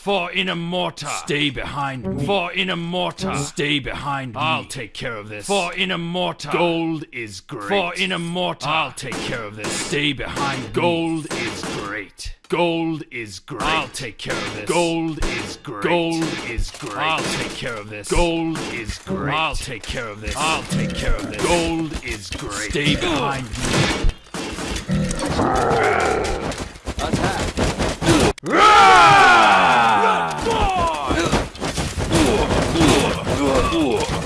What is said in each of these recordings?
For in a mortar. Stay behind me. For in a mortar. Stay behind me. I'll take care of this. For in a mortar. Gold is great. For in a mortar. I'll take care of this. Stay behind me. Gold is great. Gold is great. I'll take care of this. Gold is great. Gold is great. I'll take care of this. Gold is great. I'll take care of this. I'll take care of this. Gold is great. Stay behind me. Oh.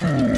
Hmm.